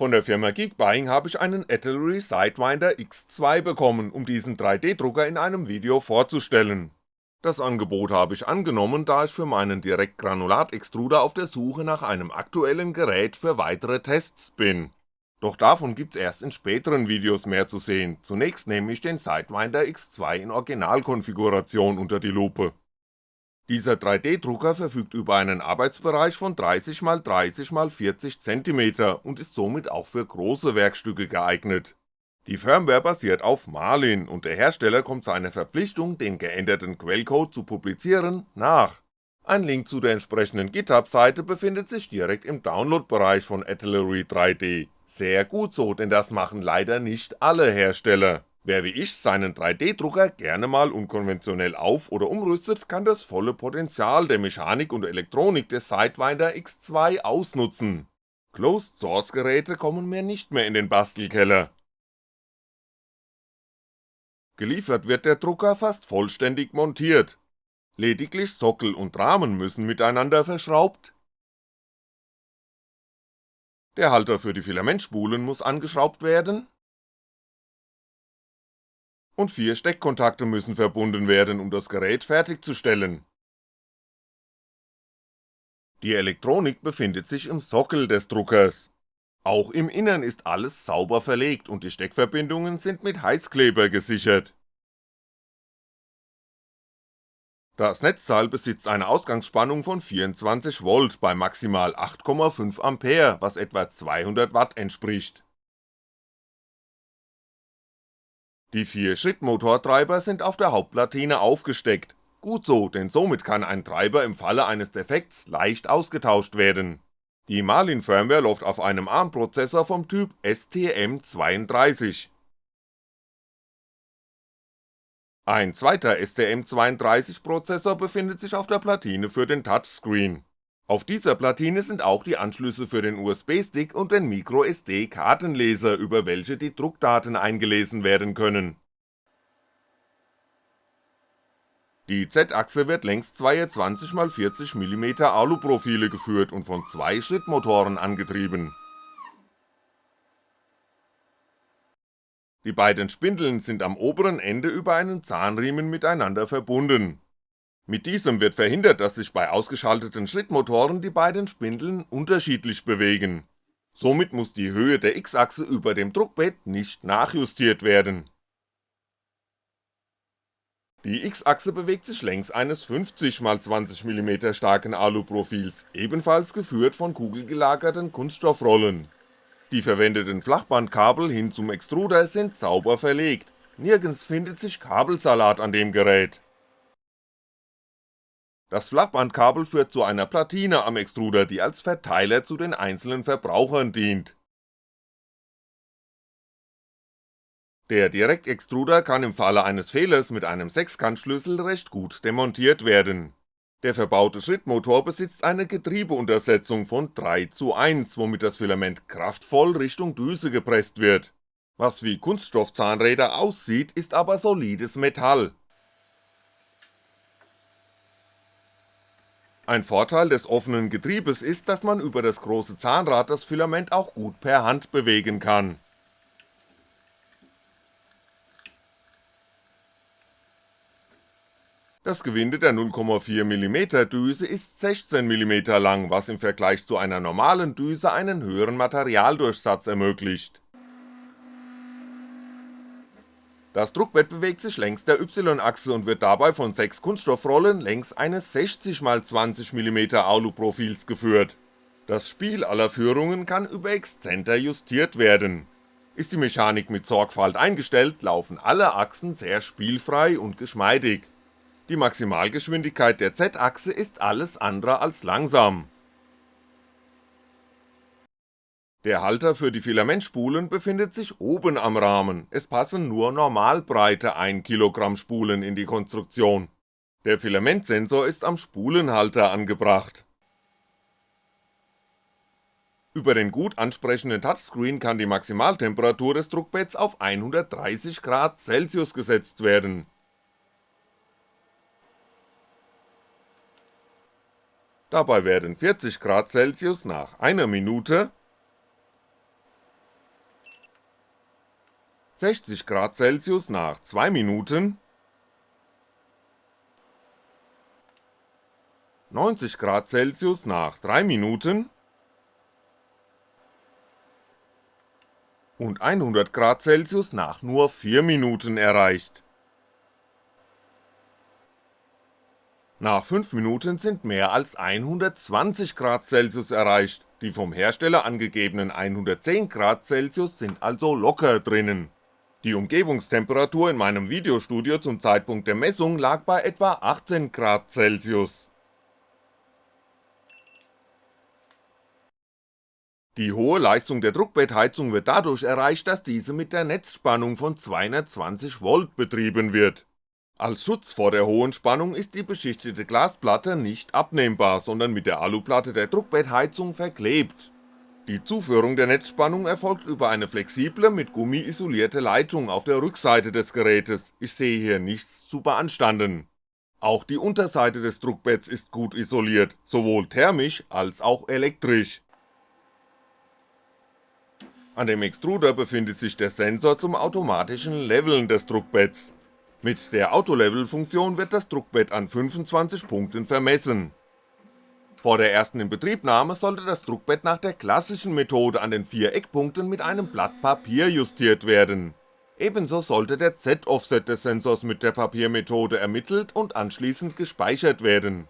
Von der Firma Geekbuying habe ich einen Atelier Sidewinder X2 bekommen, um diesen 3D-Drucker in einem Video vorzustellen. Das Angebot habe ich angenommen, da ich für meinen Direktgranulat-Extruder auf der Suche nach einem aktuellen Gerät für weitere Tests bin. Doch davon gibt's erst in späteren Videos mehr zu sehen, zunächst nehme ich den Sidewinder X2 in Originalkonfiguration unter die Lupe. Dieser 3D-Drucker verfügt über einen Arbeitsbereich von 30x30x40cm und ist somit auch für große Werkstücke geeignet. Die Firmware basiert auf Marlin und der Hersteller kommt seiner Verpflichtung, den geänderten Quellcode zu publizieren, nach. Ein Link zu der entsprechenden GitHub-Seite befindet sich direkt im Download-Bereich von Artillery 3D. Sehr gut so, denn das machen leider nicht alle Hersteller. Wer wie ich seinen 3D-Drucker gerne mal unkonventionell auf- oder umrüstet, kann das volle Potenzial der Mechanik und Elektronik des Sidewinder X2 ausnutzen. Closed-Source-Geräte kommen mir nicht mehr in den Bastelkeller. Geliefert wird der Drucker fast vollständig montiert. Lediglich Sockel und Rahmen müssen miteinander verschraubt, der Halter für die Filamentspulen muss angeschraubt werden und vier Steckkontakte müssen verbunden werden, um das Gerät fertigzustellen. Die Elektronik befindet sich im Sockel des Druckers. Auch im Innern ist alles sauber verlegt und die Steckverbindungen sind mit Heißkleber gesichert. Das Netzteil besitzt eine Ausgangsspannung von 24V bei maximal 8,5A, was etwa 200W entspricht Die vier Schrittmotortreiber sind auf der Hauptplatine aufgesteckt, gut so, denn somit kann ein Treiber im Falle eines Defekts leicht ausgetauscht werden. Die Marlin Firmware läuft auf einem ARM-Prozessor vom Typ STM32. Ein zweiter STM32-Prozessor befindet sich auf der Platine für den Touchscreen. Auf dieser Platine sind auch die Anschlüsse für den USB-Stick und den MicroSD-Kartenleser, über welche die Druckdaten eingelesen werden können. Die Z-Achse wird längs zweier 20x40mm Aluprofile geführt und von zwei Schrittmotoren angetrieben. Die beiden Spindeln sind am oberen Ende über einen Zahnriemen miteinander verbunden mit diesem wird verhindert, dass sich bei ausgeschalteten Schrittmotoren die beiden Spindeln unterschiedlich bewegen. Somit muss die Höhe der X-Achse über dem Druckbett nicht nachjustiert werden. Die X-Achse bewegt sich längs eines 50x20mm starken Aluprofils, ebenfalls geführt von kugelgelagerten Kunststoffrollen. Die verwendeten Flachbandkabel hin zum Extruder sind sauber verlegt, nirgends findet sich Kabelsalat an dem Gerät das Flachbandkabel führt zu einer Platine am Extruder, die als Verteiler zu den einzelnen Verbrauchern dient. Der Direktextruder kann im Falle eines Fehlers mit einem Sechskantschlüssel recht gut demontiert werden. Der verbaute Schrittmotor besitzt eine Getriebeuntersetzung von 3 zu 1, womit das Filament kraftvoll Richtung Düse gepresst wird. Was wie Kunststoffzahnräder aussieht, ist aber solides Metall, Ein Vorteil des offenen Getriebes ist, dass man über das große Zahnrad das Filament auch gut per Hand bewegen kann. Das Gewinde der 0,4mm Düse ist 16mm lang, was im Vergleich zu einer normalen Düse einen höheren Materialdurchsatz ermöglicht das Druckbett bewegt sich längs der Y-Achse und wird dabei von sechs Kunststoffrollen längs eines 60x20mm Aluprofils geführt. Das Spiel aller Führungen kann über Exzenter justiert werden. Ist die Mechanik mit Sorgfalt eingestellt, laufen alle Achsen sehr spielfrei und geschmeidig. Die Maximalgeschwindigkeit der Z-Achse ist alles andere als langsam der Halter für die Filamentspulen befindet sich oben am Rahmen, es passen nur normalbreite 1kg Spulen in die Konstruktion. Der Filamentsensor ist am Spulenhalter angebracht. Über den gut ansprechenden Touchscreen kann die Maximaltemperatur des Druckbetts auf 130 Grad Celsius gesetzt werden. Dabei werden 40 Grad Celsius nach einer Minute 60 Grad Celsius nach 2 Minuten 90 Grad Celsius nach 3 Minuten und 100 Grad Celsius nach nur 4 Minuten erreicht. Nach 5 Minuten sind mehr als 120 Grad Celsius erreicht, die vom Hersteller angegebenen 110 Grad Celsius sind also locker drinnen. Die Umgebungstemperatur in meinem Videostudio zum Zeitpunkt der Messung lag bei etwa 18 Grad Celsius. Die hohe Leistung der Druckbettheizung wird dadurch erreicht, dass diese mit der Netzspannung von 220V betrieben wird. Als Schutz vor der hohen Spannung ist die beschichtete Glasplatte nicht abnehmbar, sondern mit der Aluplatte der Druckbettheizung verklebt. Die Zuführung der Netzspannung erfolgt über eine flexible, mit Gummi isolierte Leitung auf der Rückseite des Gerätes, ich sehe hier nichts zu beanstanden. Auch die Unterseite des Druckbetts ist gut isoliert, sowohl thermisch als auch elektrisch. An dem Extruder befindet sich der Sensor zum automatischen Leveln des Druckbetts. Mit der Autolevel-Funktion wird das Druckbett an 25 Punkten vermessen. Vor der ersten Inbetriebnahme sollte das Druckbett nach der klassischen Methode an den vier Eckpunkten mit einem Blatt Papier justiert werden. Ebenso sollte der Z-Offset des Sensors mit der Papiermethode ermittelt und anschließend gespeichert werden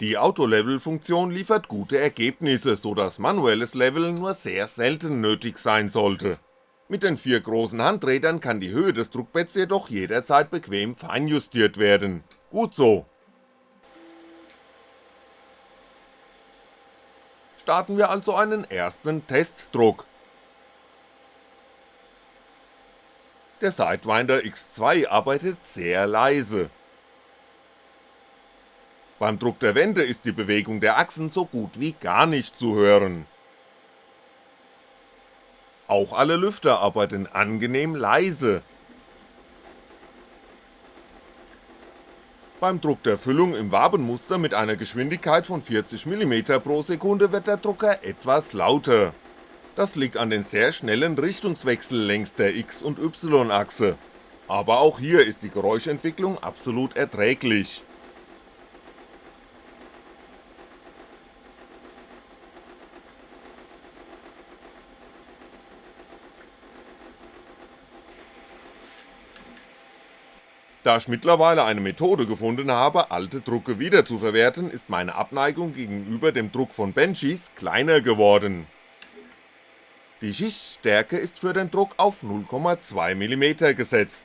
die Autolevel-Funktion liefert gute Ergebnisse, so dass manuelles Leveln nur sehr selten nötig sein sollte. Mit den vier großen Handrädern kann die Höhe des Druckbetts jedoch jederzeit bequem feinjustiert werden. Gut so. Starten wir also einen ersten Testdruck. Der Sidewinder X2 arbeitet sehr leise, beim Druck der Wände ist die Bewegung der Achsen so gut wie gar nicht zu hören. Auch alle Lüfter arbeiten angenehm leise. Beim Druck der Füllung im Wabenmuster mit einer Geschwindigkeit von 40mm pro Sekunde wird der Drucker etwas lauter. Das liegt an den sehr schnellen Richtungswechsel längs der X- und Y-Achse. Aber auch hier ist die Geräuschentwicklung absolut erträglich. Da ich mittlerweile eine Methode gefunden habe, alte Drucke wiederzuverwerten, ist meine Abneigung gegenüber dem Druck von Benchys kleiner geworden. Die Schichtstärke ist für den Druck auf 0,2mm gesetzt.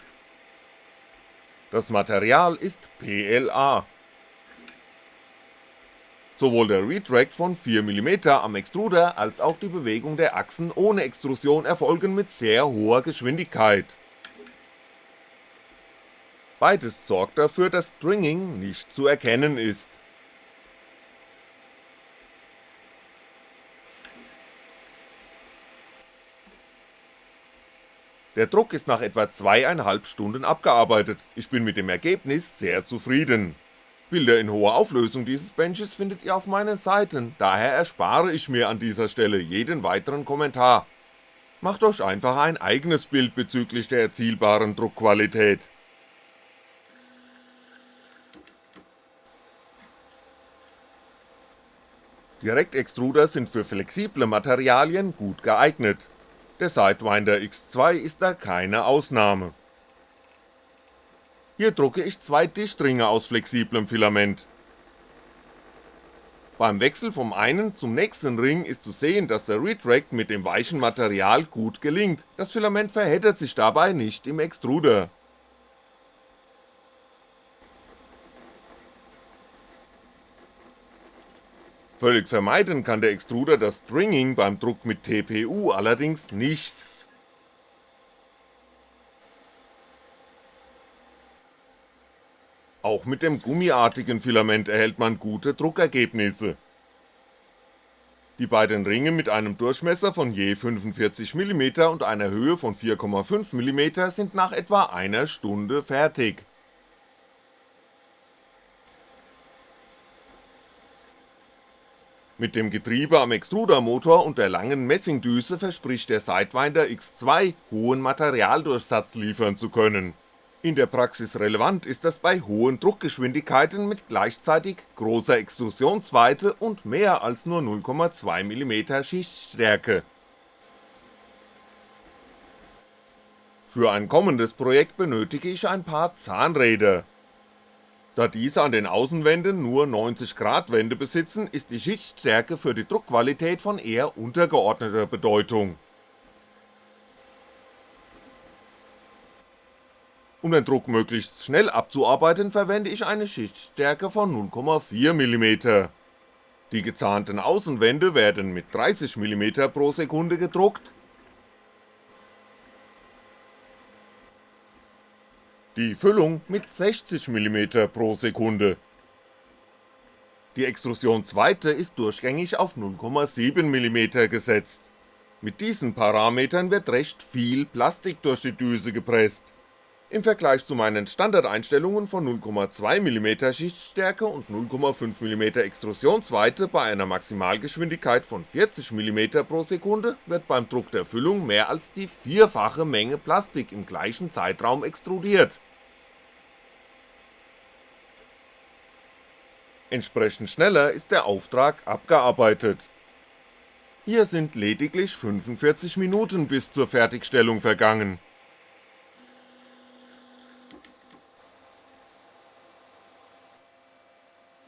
Das Material ist PLA. Sowohl der Retract von 4mm am Extruder als auch die Bewegung der Achsen ohne Extrusion erfolgen mit sehr hoher Geschwindigkeit Beides sorgt dafür, dass Stringing nicht zu erkennen ist. Der Druck ist nach etwa zweieinhalb Stunden abgearbeitet, ich bin mit dem Ergebnis sehr zufrieden. Bilder in hoher Auflösung dieses Benches findet ihr auf meinen Seiten, daher erspare ich mir an dieser Stelle jeden weiteren Kommentar. Macht euch einfach ein eigenes Bild bezüglich der erzielbaren Druckqualität. Direktextruder sind für flexible Materialien gut geeignet, der Sidewinder X2 ist da keine Ausnahme. Hier drucke ich zwei Dichtringe aus flexiblem Filament. Beim Wechsel vom einen zum nächsten Ring ist zu sehen, dass der Retract mit dem weichen Material gut gelingt, das Filament verheddert sich dabei nicht im Extruder Völlig vermeiden kann der Extruder das Stringing beim Druck mit TPU allerdings nicht. Auch mit dem gummiartigen Filament erhält man gute Druckergebnisse. Die beiden Ringe mit einem Durchmesser von je 45mm und einer Höhe von 4,5mm sind nach etwa einer Stunde fertig Mit dem Getriebe am Extrudermotor und der langen Messingdüse verspricht der Sidewinder X2 hohen Materialdurchsatz liefern zu können. In der Praxis relevant ist das bei hohen Druckgeschwindigkeiten mit gleichzeitig großer Extrusionsweite und mehr als nur 0,2mm Schichtstärke. Für ein kommendes Projekt benötige ich ein paar Zahnräder, da diese an den Außenwänden nur 90 Grad Wände besitzen, ist die Schichtstärke für die Druckqualität von eher untergeordneter Bedeutung. Um den Druck möglichst schnell abzuarbeiten, verwende ich eine Schichtstärke von 0,4mm. Die gezahnten Außenwände werden mit 30mm pro Sekunde gedruckt, die Füllung mit 60mm pro Sekunde. Die Extrusionsweite ist durchgängig auf 0,7mm gesetzt. Mit diesen Parametern wird recht viel Plastik durch die Düse gepresst. Im Vergleich zu meinen Standardeinstellungen von 0,2mm Schichtstärke und 0,5mm Extrusionsweite bei einer Maximalgeschwindigkeit von 40mm pro Sekunde wird beim Druck der Füllung mehr als die vierfache Menge Plastik im gleichen Zeitraum extrudiert. Entsprechend schneller ist der Auftrag abgearbeitet. Hier sind lediglich 45 Minuten bis zur Fertigstellung vergangen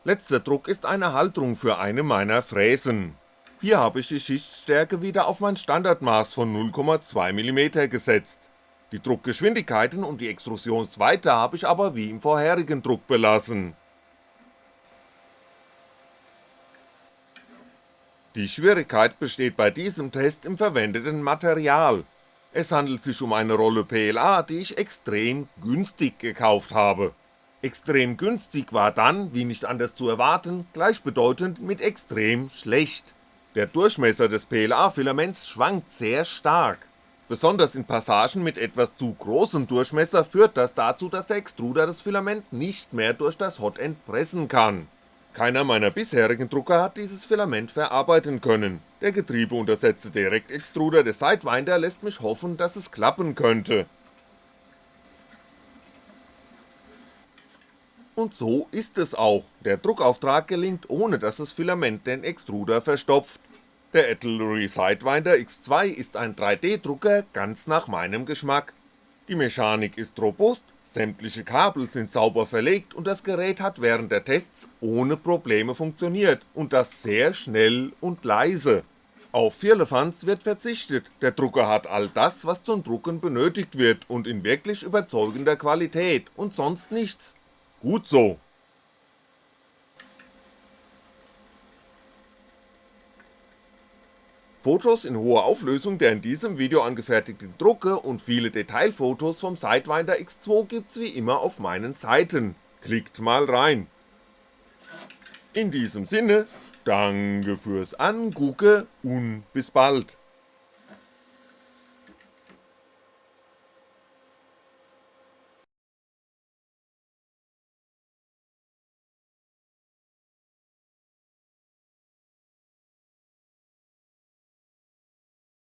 Letzter Druck ist eine Halterung für eine meiner Fräsen. Hier habe ich die Schichtstärke wieder auf mein Standardmaß von 0,2mm gesetzt. Die Druckgeschwindigkeiten und die Extrusionsweite habe ich aber wie im vorherigen Druck belassen. Die Schwierigkeit besteht bei diesem Test im verwendeten Material. Es handelt sich um eine Rolle PLA, die ich extrem günstig gekauft habe Extrem günstig war dann, wie nicht anders zu erwarten, gleichbedeutend mit extrem schlecht. Der Durchmesser des PLA-Filaments schwankt sehr stark. Besonders in Passagen mit etwas zu großem Durchmesser führt das dazu, dass der Extruder das Filament nicht mehr durch das Hotend pressen kann. Keiner meiner bisherigen Drucker hat dieses Filament verarbeiten können, der getriebeuntersetzte Direktextruder des Sidewinder lässt mich hoffen, dass es klappen könnte, Und so ist es auch, der Druckauftrag gelingt ohne dass das Filament den Extruder verstopft. Der Atelier Sidewinder X2 ist ein 3D-Drucker ganz nach meinem Geschmack. Die Mechanik ist robust, sämtliche Kabel sind sauber verlegt und das Gerät hat während der Tests ohne Probleme funktioniert und das sehr schnell und leise. Auf Firlefanz wird verzichtet, der Drucker hat all das was zum Drucken benötigt wird und in wirklich überzeugender Qualität und sonst nichts, Gut so. Fotos in hoher Auflösung der in diesem Video angefertigten Drucke und viele Detailfotos vom Sidewinder X2 gibt's wie immer auf meinen Seiten, klickt mal rein. In diesem Sinne, danke fürs Angucken und bis bald.